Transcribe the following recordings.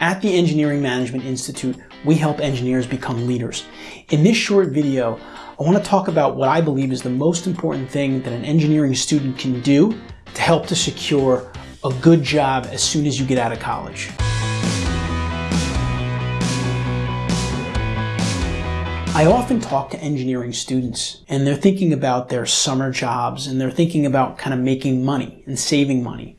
At the Engineering Management Institute, we help engineers become leaders. In this short video, I want to talk about what I believe is the most important thing that an engineering student can do to help to secure a good job as soon as you get out of college. I often talk to engineering students and they're thinking about their summer jobs and they're thinking about kind of making money and saving money.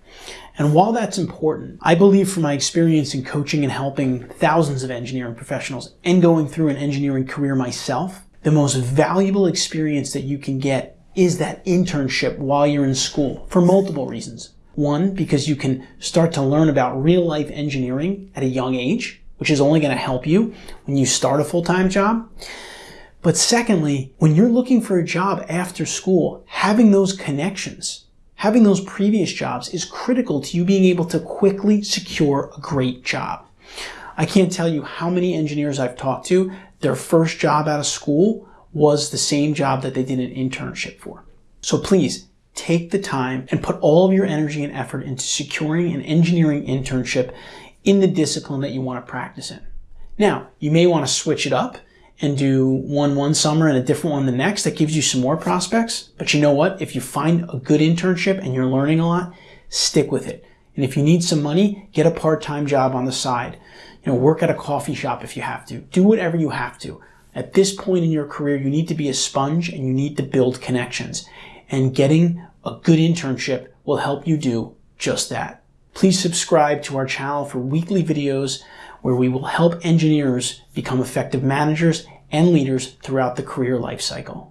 And while that's important, I believe from my experience in coaching and helping thousands of engineering professionals and going through an engineering career myself, the most valuable experience that you can get is that internship while you're in school for multiple reasons. One, because you can start to learn about real life engineering at a young age, which is only going to help you when you start a full-time job. But secondly, when you're looking for a job after school, having those connections having those previous jobs is critical to you being able to quickly secure a great job. I can't tell you how many engineers I've talked to, their first job out of school was the same job that they did an internship for. So please take the time and put all of your energy and effort into securing an engineering internship in the discipline that you want to practice in. Now, you may want to switch it up and do one one summer and a different one the next, that gives you some more prospects. But you know what? If you find a good internship and you're learning a lot, stick with it. And if you need some money, get a part-time job on the side. You know, work at a coffee shop if you have to. Do whatever you have to. At this point in your career, you need to be a sponge and you need to build connections. And getting a good internship will help you do just that. Please subscribe to our channel for weekly videos where we will help engineers become effective managers and leaders throughout the career life cycle.